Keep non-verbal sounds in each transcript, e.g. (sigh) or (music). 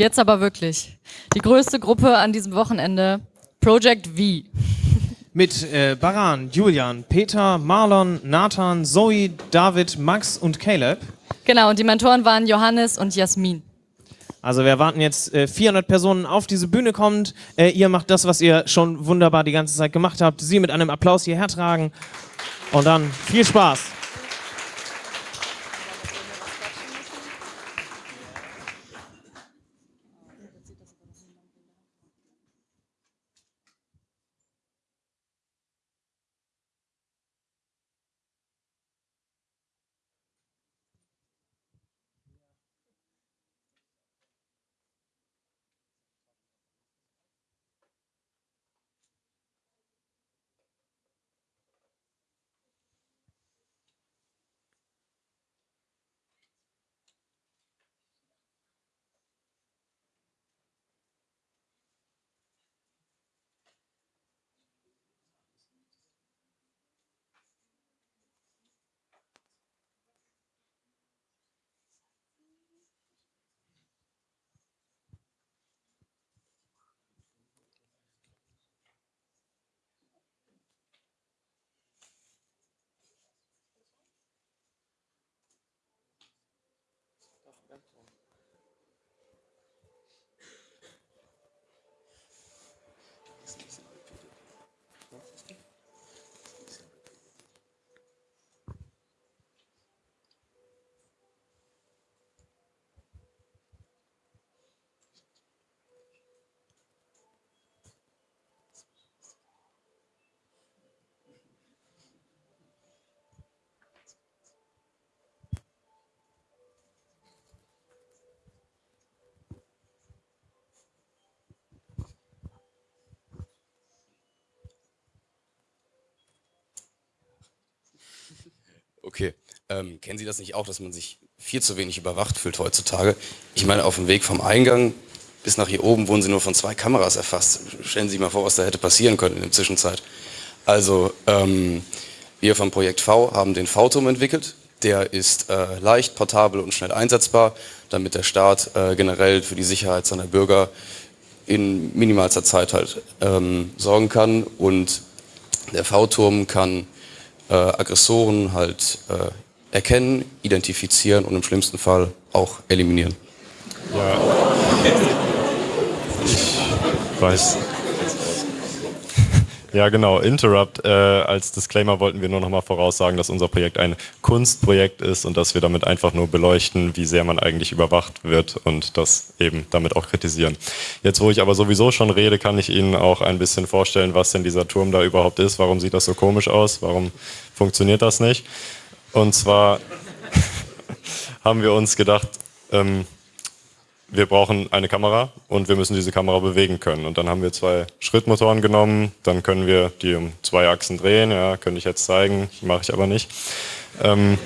Jetzt aber wirklich. Die größte Gruppe an diesem Wochenende, Project V. Mit äh, Baran, Julian, Peter, Marlon, Nathan, Zoe, David, Max und Caleb. Genau, und die Mentoren waren Johannes und Jasmin. Also wir erwarten jetzt äh, 400 Personen auf diese Bühne kommt. Äh, ihr macht das, was ihr schon wunderbar die ganze Zeit gemacht habt. Sie mit einem Applaus hierher tragen. Und dann viel Spaß. That's all. Okay. Ähm, kennen Sie das nicht auch, dass man sich viel zu wenig überwacht fühlt heutzutage? Ich meine, auf dem Weg vom Eingang bis nach hier oben wurden Sie nur von zwei Kameras erfasst. Stellen Sie sich mal vor, was da hätte passieren können in der Zwischenzeit. Also, ähm, wir vom Projekt V haben den V-Turm entwickelt. Der ist äh, leicht, portabel und schnell einsetzbar, damit der Staat äh, generell für die Sicherheit seiner Bürger in minimalster Zeit halt ähm, sorgen kann. Und der V-Turm kann äh, Aggressoren halt äh, erkennen, identifizieren und im schlimmsten Fall auch eliminieren. Ja. Ich weiß. Ja, genau. Interrupt. Äh, als Disclaimer wollten wir nur noch mal voraussagen, dass unser Projekt ein Kunstprojekt ist und dass wir damit einfach nur beleuchten, wie sehr man eigentlich überwacht wird und das eben damit auch kritisieren. Jetzt, wo ich aber sowieso schon rede, kann ich Ihnen auch ein bisschen vorstellen, was denn dieser Turm da überhaupt ist. Warum sieht das so komisch aus? Warum funktioniert das nicht? Und zwar (laughs) haben wir uns gedacht, ähm, wir brauchen eine Kamera und wir müssen diese Kamera bewegen können. Und dann haben wir zwei Schrittmotoren genommen, dann können wir die um zwei Achsen drehen, ja, könnte ich jetzt zeigen, mache ich aber nicht. Ähm,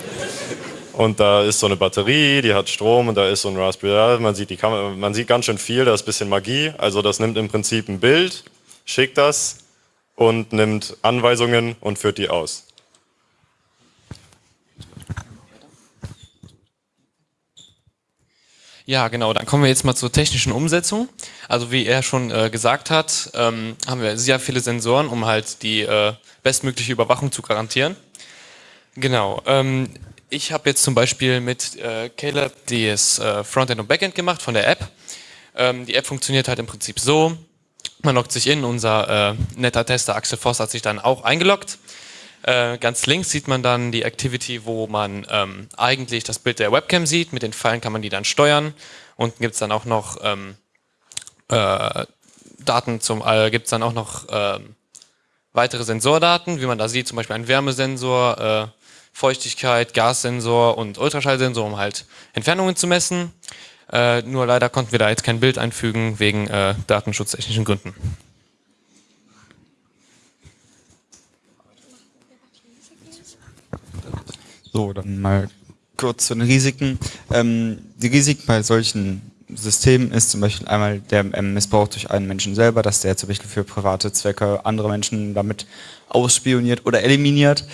und da ist so eine Batterie, die hat Strom und da ist so ein Raspberry, man sieht, die Kamera, man sieht ganz schön viel, da ist ein bisschen Magie. Also das nimmt im Prinzip ein Bild, schickt das und nimmt Anweisungen und führt die aus. Ja, genau. Dann kommen wir jetzt mal zur technischen Umsetzung. Also wie er schon äh, gesagt hat, ähm, haben wir sehr viele Sensoren, um halt die äh, bestmögliche Überwachung zu garantieren. Genau. Ähm, ich habe jetzt zum Beispiel mit äh, Caleb das äh, Frontend und Backend gemacht von der App. Ähm, die App funktioniert halt im Prinzip so. Man loggt sich in, unser äh, netter Tester Axel Voss hat sich dann auch eingeloggt. Äh, ganz links sieht man dann die Activity, wo man ähm, eigentlich das Bild der Webcam sieht. Mit den Pfeilen kann man die dann steuern. Unten gibt es dann auch noch ähm, äh, Daten zum, äh, gibt es dann auch noch ähm, weitere Sensordaten, wie man da sieht, zum Beispiel ein Wärmesensor, äh, Feuchtigkeit, Gassensor und Ultraschallsensor, um halt Entfernungen zu messen. Äh, nur leider konnten wir da jetzt kein Bild einfügen wegen äh, datenschutztechnischen Gründen. So, dann mal kurz zu den Risiken. Ähm, die Risiken bei solchen Systemen ist zum Beispiel einmal der Missbrauch durch einen Menschen selber, dass der zum Beispiel für private Zwecke andere Menschen damit ausspioniert oder eliminiert.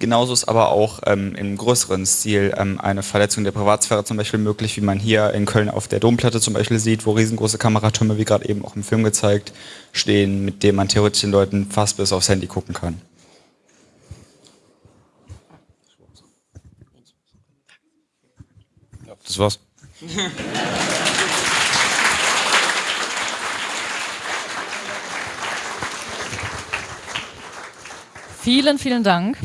Genauso ist aber auch ähm, im größeren Stil ähm, eine Verletzung der Privatsphäre zum Beispiel möglich, wie man hier in Köln auf der Domplatte zum Beispiel sieht, wo riesengroße Kameratürme, wie gerade eben auch im Film gezeigt, stehen, mit denen man theoretisch den Leuten fast bis aufs Handy gucken kann. Das war's. Vielen, vielen Dank.